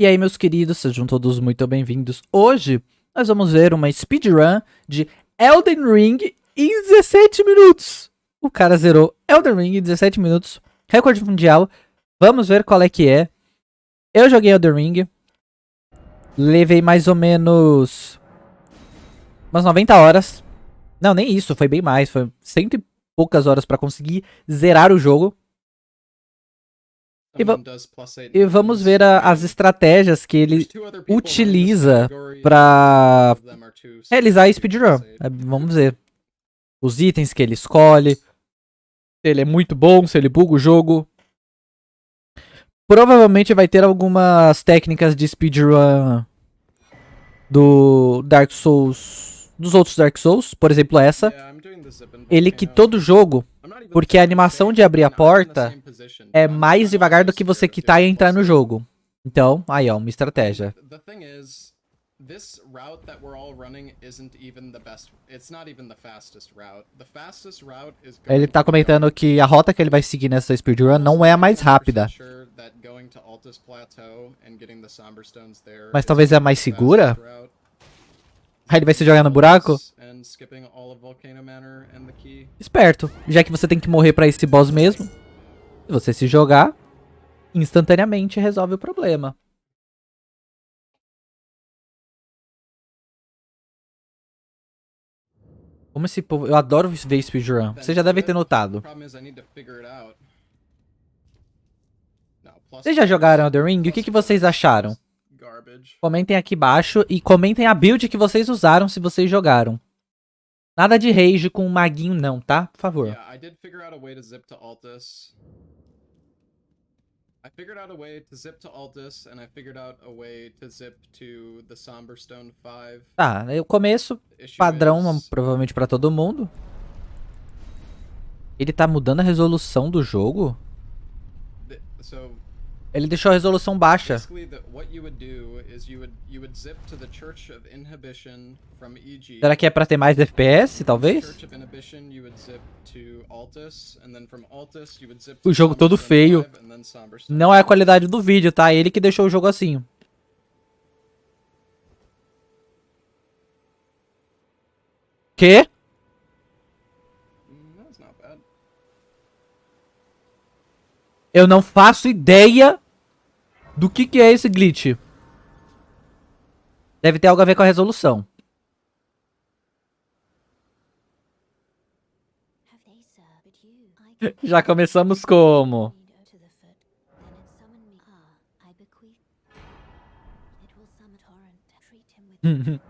E aí, meus queridos, sejam todos muito bem-vindos. Hoje, nós vamos ver uma speedrun de Elden Ring em 17 minutos. O cara zerou Elden Ring em 17 minutos, recorde mundial. Vamos ver qual é que é. Eu joguei Elden Ring. Levei mais ou menos umas 90 horas. Não, nem isso, foi bem mais. Foi cento e poucas horas pra conseguir zerar o jogo. E, va e vamos ver a, as estratégias que ele utiliza para realizar a speedrun. É, vamos ver. Os itens que ele escolhe. Se ele é muito bom, se ele buga o jogo. Provavelmente vai ter algumas técnicas de speedrun do Dark Souls, dos outros Dark Souls, por exemplo essa. Ele que todo jogo porque a animação de abrir a porta é mais devagar do que você quitar e entrar no jogo. Então, aí ó, uma estratégia. This route that we're all running isn't even the best. It's not even the fastest route. The fastest route is Ele tá comentando que a rota que ele vai seguir nessa speedrun não é a mais rápida. Mas talvez é a mais segura? Aí ele vai se jogar no buraco? Esperto, já que você tem que morrer pra esse boss mesmo. Se você se jogar, instantaneamente resolve o problema. Como esse povo... Eu adoro ver speedrun. Você já deve ter notado. Vocês já jogaram Elden Ring? O que, que vocês acharam? Comentem aqui embaixo e comentem a build que vocês usaram se vocês jogaram. Nada de rage com o maguinho não, tá? Por favor. Yeah, I did figure out a way to zip to Altus. I figured out a way to zip to Altus and I figured out a way to zip to the Somberstone 5. Tá, o começo padrão is... provavelmente para todo mundo. Ele tá mudando a resolução do jogo? Ele deixou a resolução baixa. Será que é pra ter mais FPS, talvez? O jogo todo feio. Não é a qualidade do vídeo, tá? Ele que deixou o jogo assim. Que? Eu não faço ideia do que, que é esse glitch. Deve ter algo a ver com a resolução. Já começamos como?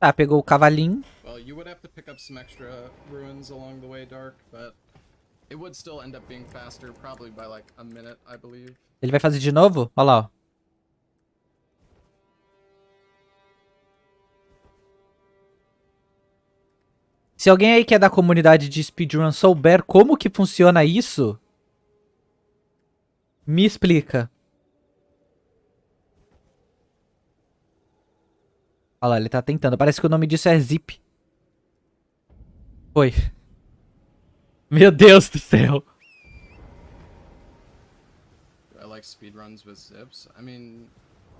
ah, pegou o cavalinho. Well, you would have to pick up some extra ruins along the way, Dark, but Ele vai fazer de novo? Olha lá, ó. Se alguém aí que é da comunidade de speedrun souber como que funciona isso, me explica. Olha lá, ele tá tentando. Parece que o nome disso é Zip. Foi. Meu Deus do céu. I like speedruns with zips. I mean,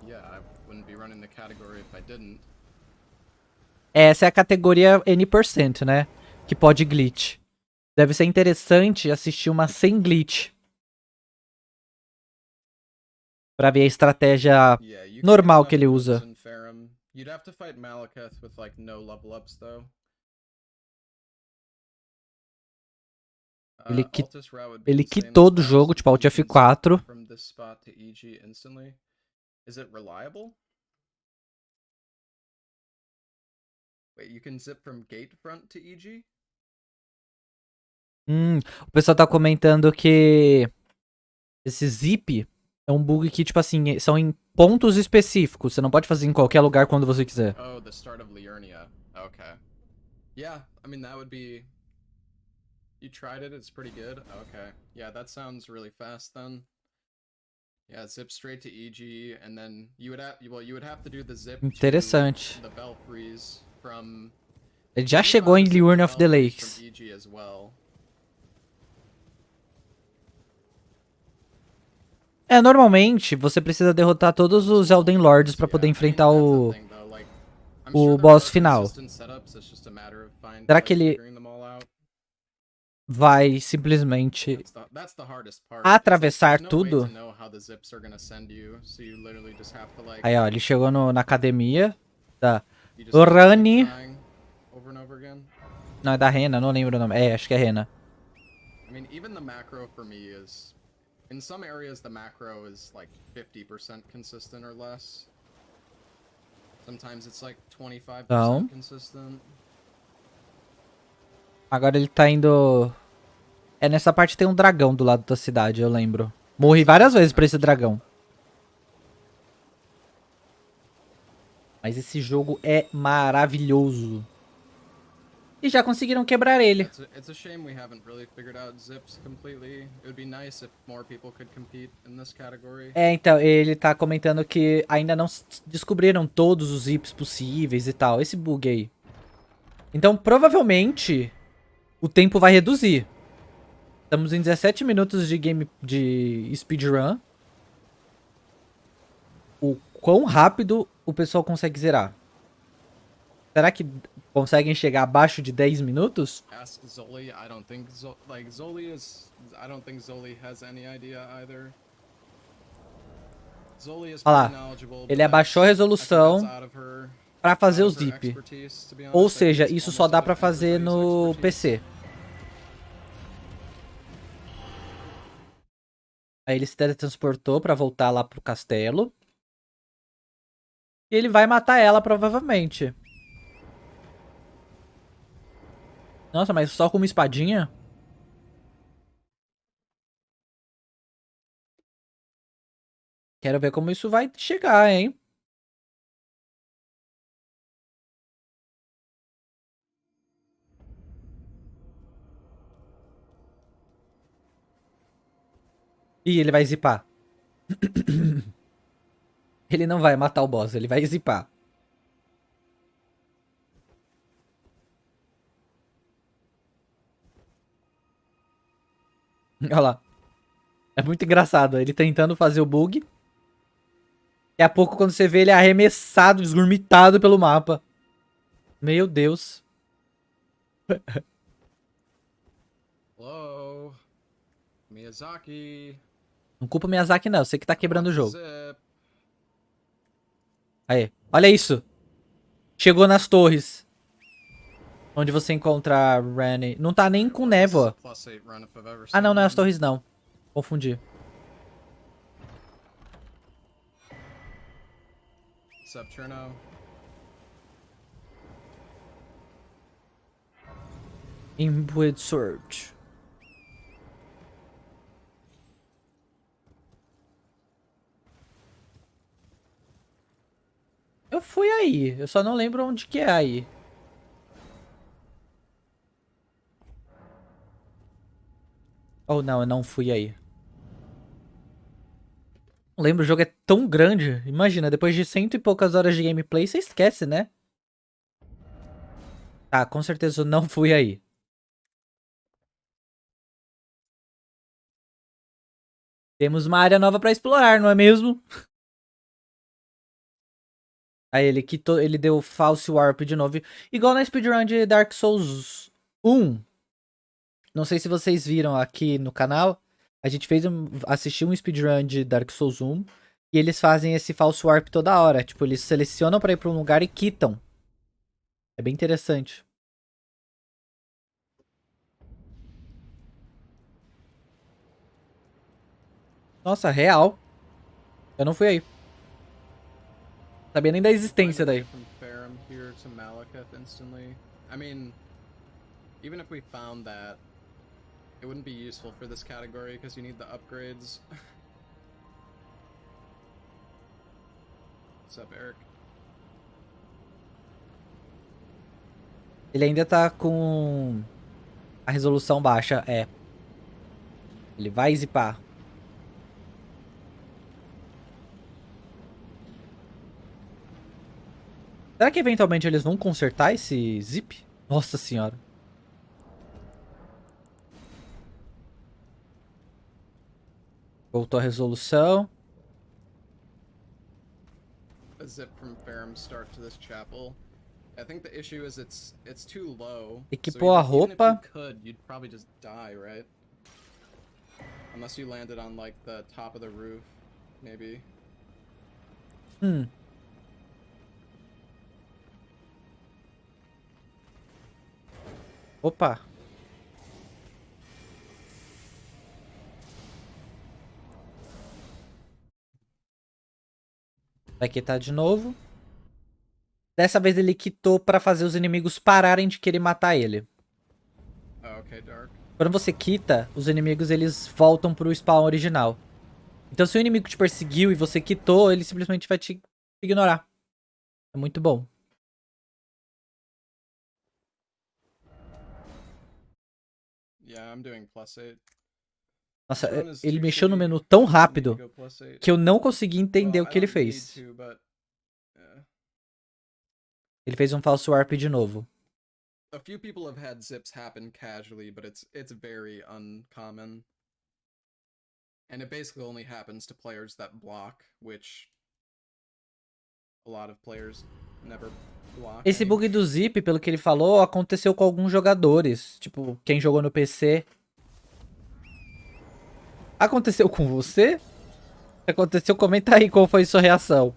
yeah, I wouldn't be running the category if I didn't. Essa é a categoria N%, né? Que pode glitch. Deve ser interessante assistir uma sem glitch. Pra ver a estratégia normal que ele usa. You'd have to fight Malekith with like no level ups though. Ele, qui ele quitou do jogo, tipo Alt F4. Hum, o pessoal tá comentando que esse zip é um bug que, tipo assim, são em pontos específicos. Você não pode fazer em qualquer lugar quando você quiser. Oh, the start of Liurnia. Okay. Yeah, I mean, that would be You tried it, it's pretty good? Okay. Yeah, that sounds really fast then. Yeah, zip straight to EG, and then you would have, well, you would have to do the zip Interessante. the Belfries from... Ele já chegou em Liurn of the Lakes. É, normalmente você precisa derrotar todos os Elden Lords pra poder enfrentar o... o boss final. Será que ele vai simplesmente atravessar tudo? Aí, ó, ele chegou no, na academia da Rani. Não, é da Rena, não lembro o nome. É, acho que é Rena. I mean, even the macro for me is in some areas the macro is like 50% consistent or less. Sometimes it's like 25% então. consistent. Agora ele tá indo É nessa parte tem um dragão do lado da cidade, eu lembro. Morri várias vezes pra esse dragão. Mas esse jogo é maravilhoso. E já conseguiram quebrar ele. É, então, ele tá comentando que ainda não descobriram todos os zips possíveis e tal. Esse bug aí. Então, provavelmente, o tempo vai reduzir. Estamos em 17 minutos de game de speedrun. O quão rápido o pessoal consegue zerar? Será que conseguem chegar abaixo de 10 minutos? Ask Zoli, I don't think like Zoli is I don't think Zoli has any idea either. Zoli is Olha lá, ele abaixou a resolução para fazer o zip. Ou seja, isso só dá para fazer no PC. Aí ele se teletransportou para voltar lá pro castelo. E ele vai matar ela, provavelmente. Nossa, mas só com uma espadinha? Quero ver como isso vai chegar, hein? Ih, ele vai zipar. ele não vai matar o boss, ele vai zipar. Olha lá. É muito engraçado. Ele tentando fazer o bug. Daqui a pouco, quando você vê ele arremessado, esgurmitado pelo mapa. Meu Deus. Hello. Miyazaki. Não culpa o Miyazaki, não. Você que tá quebrando o jogo. Aí. Olha isso. Chegou nas torres. Onde você encontra Rani. Não tá nem com névoa. Ah, não, não é as torres, não. Confundi. What's up, Eu fui aí, eu só não lembro onde que é aí. Ou oh, não, eu não fui aí. Não lembro, o jogo é tão grande. Imagina, depois de cento e poucas horas de gameplay, você esquece, né? Tá, com certeza eu não fui aí. Temos uma área nova pra explorar, não é mesmo? Aí ele quitou, ele deu false warp de novo. Igual na speedrun de Dark Souls 1. Não sei se vocês viram aqui no canal. A gente fez um, assistiu um speedrun de Dark Souls 1. E eles fazem esse false warp toda hora. Tipo, eles selecionam pra ir pra um lugar e quitam. É bem interessante. Nossa, real. Eu não fui aí. Sabia nem da existência daí. I mean, even if we found that, it wouldn't be useful for this category because you need the upgrades. What's up, Eric? Ele ainda tá com a resolução baixa, é. Ele vai zipar. Será que eventualmente eles vão consertar esse zip? Nossa senhora. Voltou a resolução. A zip from to this chapel. I think the issue is it's it's too low. Equipou a roupa. If you could, you'd probably just die, right? Unless you landed on like the top of the roof, maybe. Hum. Opa. Vai quitar de novo. Dessa vez ele quitou pra fazer os inimigos pararem de querer matar ele. Dark. Quando você quita, os inimigos eles voltam pro spawn original. Então se o inimigo te perseguiu e você quitou, ele simplesmente vai te ignorar. É muito bom. Nossa, ele mexeu no menu tão rápido que eu não consegui entender o que ele fez. Ele fez um falso warp de novo. A few people have had zips happen casually, but it's it's very uncommon. And it basically only happens to players that block, which a lot of players never. Esse bug do zip, pelo que ele falou, aconteceu com alguns jogadores, tipo, quem jogou no PC. Aconteceu com você? Aconteceu? Comenta aí qual foi sua reação.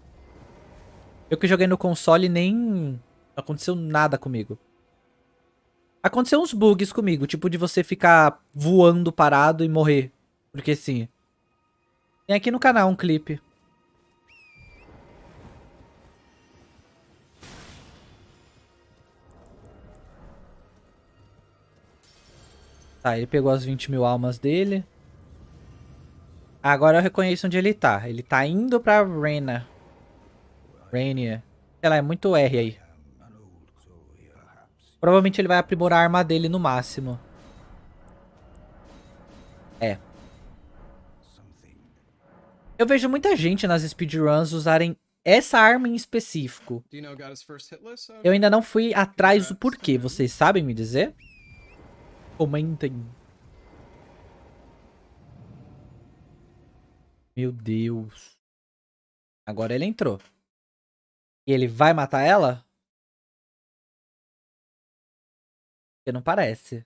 Eu que joguei no console nem... Aconteceu nada comigo. Aconteceu uns bugs comigo, tipo de você ficar voando parado e morrer. Porque sim. Tem aqui no canal um clipe. Tá, ele pegou as 20 mil almas dele. Agora eu reconheço onde ele tá. Ele tá indo pra Rena. Rainier. Sei lá, é muito R aí. Provavelmente ele vai aprimorar a arma dele no máximo. É. Eu vejo muita gente nas speedruns usarem essa arma em específico. Eu ainda não fui atrás do porquê. Vocês sabem me dizer? Comentem. Meu Deus. Agora ele entrou. E ele vai matar ela? Porque não parece.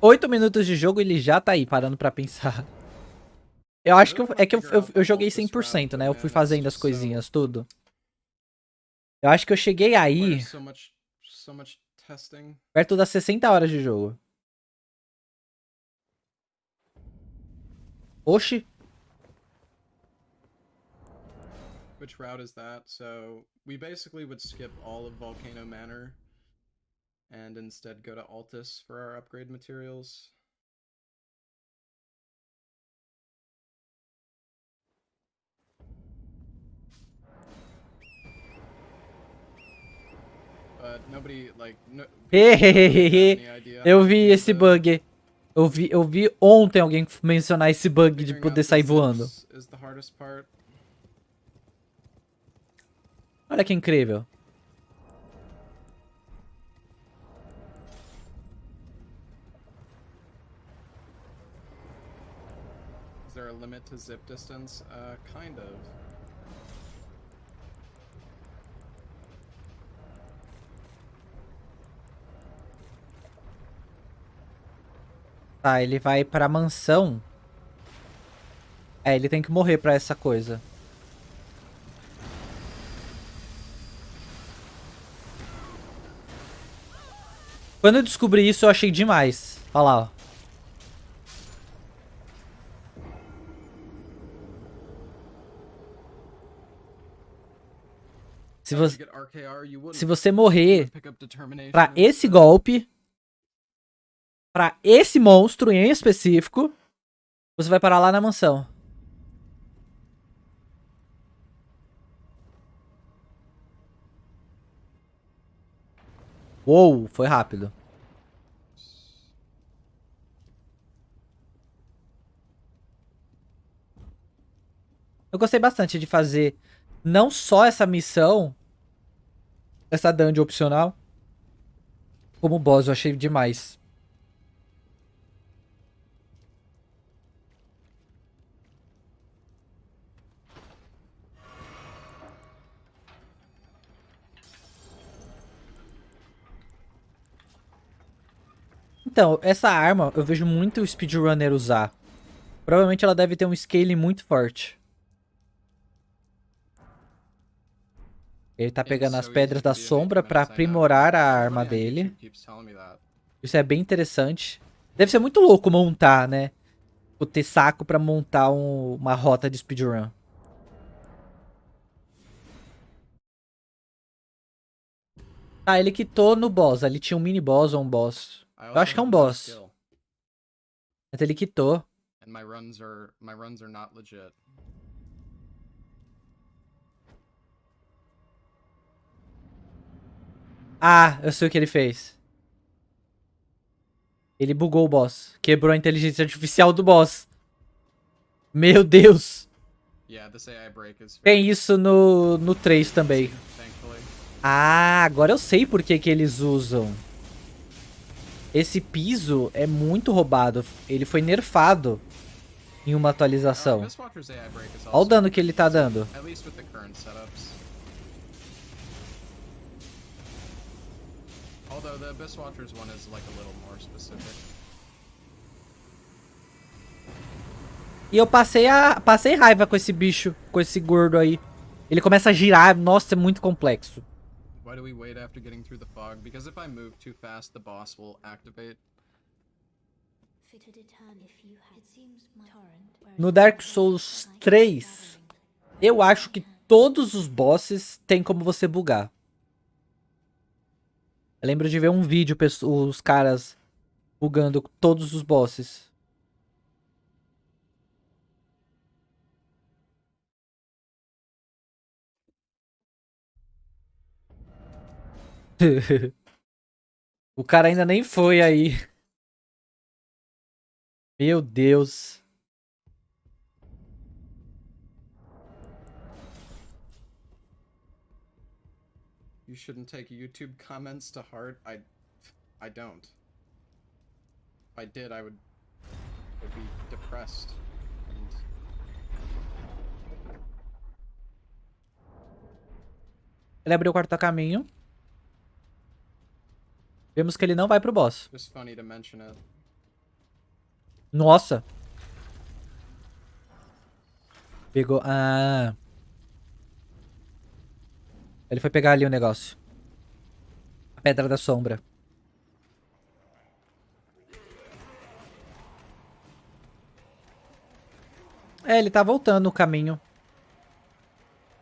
Oito minutos de jogo ele já tá aí, parando pra pensar. Eu acho que eu, é que eu, eu, eu joguei 100%, né? Eu fui fazendo as coisinhas, tudo. Eu acho que eu cheguei aí... Perto das 60 horas de jogo. Oxi. Which route is that? So we basically would skip all of Volcano Manor and instead go to Altus for our upgrade materials. Eu vi esse bug. Eu vi, eu vi ontem alguém mencionar esse bug de poder sair voando. Olha que incrível. Is there a limit to zip distance? Uh, kind of. Tá, ele vai pra mansão. É, ele tem que morrer pra essa coisa. Quando eu descobri isso, eu achei demais. Olha lá, ó. Se você, se você morrer pra esse golpe, pra esse monstro em específico, você vai parar lá na mansão. Uou, foi rápido. Eu gostei bastante de fazer não só essa missão, essa dungeon opcional, como boss, eu achei demais. Então, essa arma eu vejo muito o speedrunner usar. Provavelmente ela deve ter um scale muito forte. Ele tá pegando as pedras da sombra pra aprimorar a arma dele. Isso é bem interessante. Deve ser muito louco montar, né? Tipo, ter saco pra montar um, uma rota de speedrun. Ah, ele quitou no boss. Ali tinha um mini boss ou um boss. Eu acho que é um boss. Mas ele quitou. And my runs are my runs are not legit. Ah, eu sei o que ele fez. Ele bugou o boss. Quebrou a inteligência artificial do boss. Meu Deus. Tem isso no, no 3 também. Ah, agora eu sei por que, que eles usam. Esse piso é muito roubado. Ele foi nerfado em uma atualização. Olha o dano que ele tá dando. Although the Abyss Watchers one is like a little more specific. E eu passei a passei raiva com esse bicho, com esse gordo aí. Ele começa a girar, nossa, é muito complexo. Why do we wait after getting through the fog? Because if I move too fast, the boss will activate. No Dark Souls 3, eu acho que todos os bosses tem como você bugar. Eu lembro de ver um vídeo, os caras bugando todos os bosses. o cara ainda nem foi aí. Meu Deus. you shouldn't take YouTube comments to heart. I, I don't. If I did, I would, would be depressed. Ele abriu o quarto caminho. Vemos que ele não vai pro boss. Nossa. Pegou... Ah... Ele foi pegar ali o negócio. A pedra da sombra. É, ele tá voltando o caminho.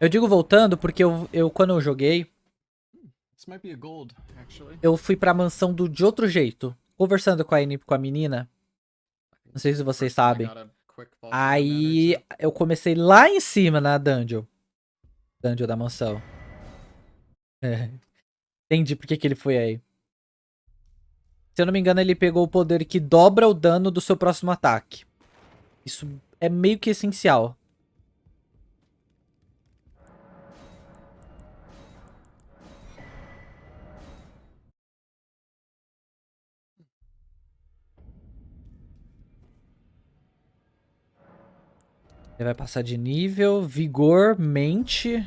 Eu digo voltando porque eu, eu quando eu joguei... Eu fui pra mansão do, de outro jeito. Conversando com a, com a menina. Não sei se vocês sabem. Aí eu comecei lá em cima na dungeon. Dungeon da mansão. É. Entendi por que, que ele foi aí. Se eu não me engano, ele pegou o poder que dobra o dano do seu próximo ataque. Isso é meio que essencial. Ele vai passar de nível, vigor, mente...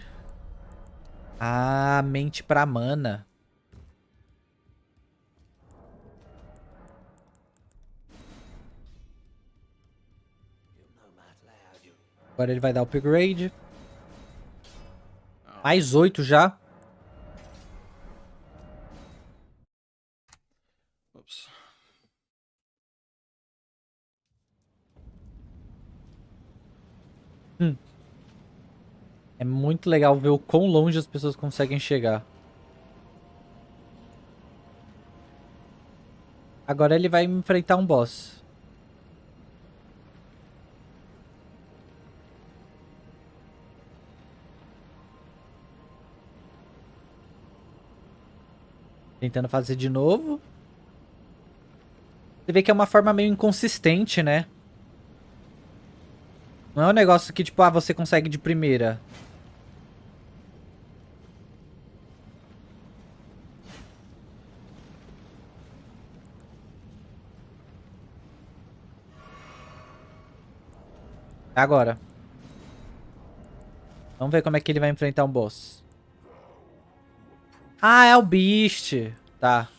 Ah, mente pra mana. Agora ele vai dar upgrade. Mais oito já. Hum. É muito legal ver o quão longe as pessoas conseguem chegar. Agora ele vai enfrentar um boss. Tentando fazer de novo. Você vê que é uma forma meio inconsistente, né? Não é um negócio que, tipo, ah, você consegue de primeira. Agora. Vamos ver como é que ele vai enfrentar um boss. Ah, é o Beast. Tá.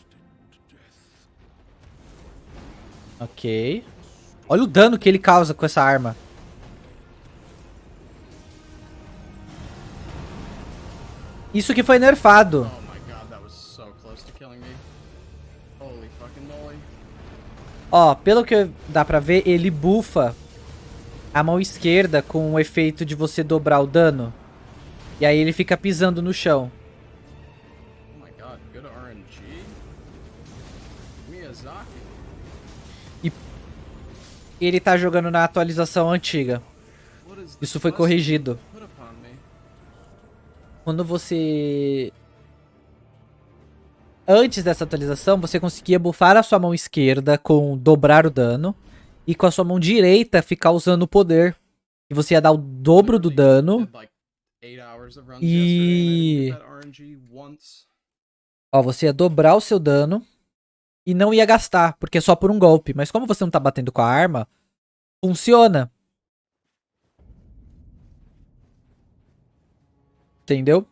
Ok. Olha o dano que ele causa com essa arma. Isso que foi nerfado. Oh. Ó, pelo que dá pra ver, ele bufa a mão esquerda com o efeito de você dobrar o dano. E aí ele fica pisando no chão. Oh. Miyazaki. Ele tá jogando na atualização antiga. Isso foi corrigido. Quando você... Antes dessa atualização, você conseguia buffar a sua mão esquerda com dobrar o dano. E com a sua mão direita ficar usando o poder. E você ia dar o dobro do dano. E-. Ó, você ia dobrar o seu dano. E não ia gastar, porque é só por um golpe. Mas como você não tá batendo com a arma, funciona. Entendeu?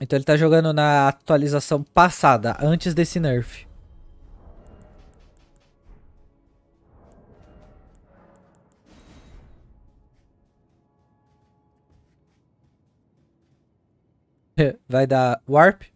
Então ele tá jogando na atualização passada, antes desse nerf. Vai dar warp?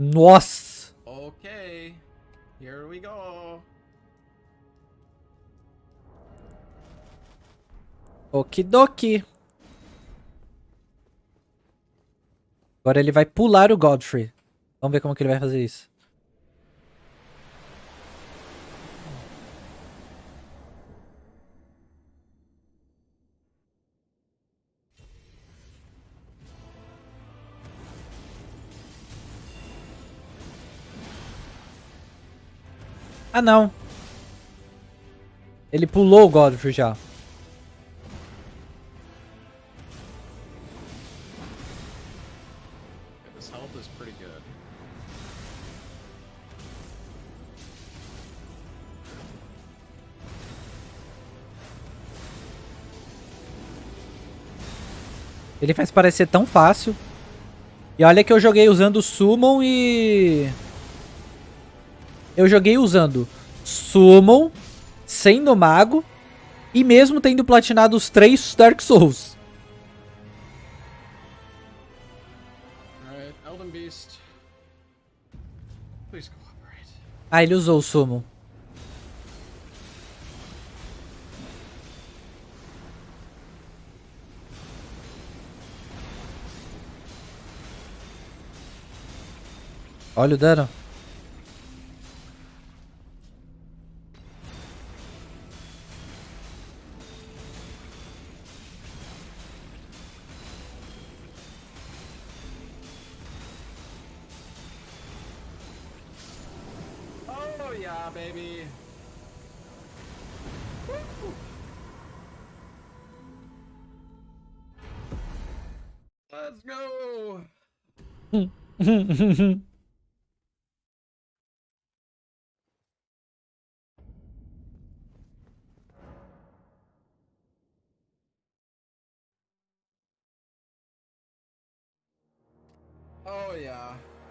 Nossa! Okay, here we go. Okidoki. Agora ele vai pular o Godfrey. Vamos ver como que ele vai fazer isso. Ah, não. Ele pulou o Godfrey já. Ele faz parecer tão fácil. E olha que eu joguei usando Summon e... Eu joguei usando Summon, sendo mago, e mesmo tendo platinado os três Dark Souls. Alright, Elden Beast. Please cooperate. Ah, ele usou o Summon. Olha o dano.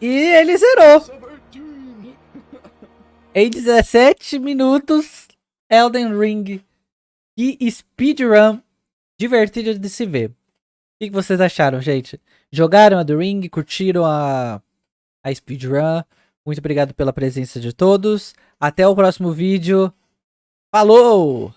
E ele zerou. Em 17 minutos, Elden Ring. E speedrun divertido de se ver. O que vocês acharam, gente? Jogaram a The Ring? Curtiram a, a speedrun? Muito obrigado pela presença de todos. Até o próximo vídeo. Falou!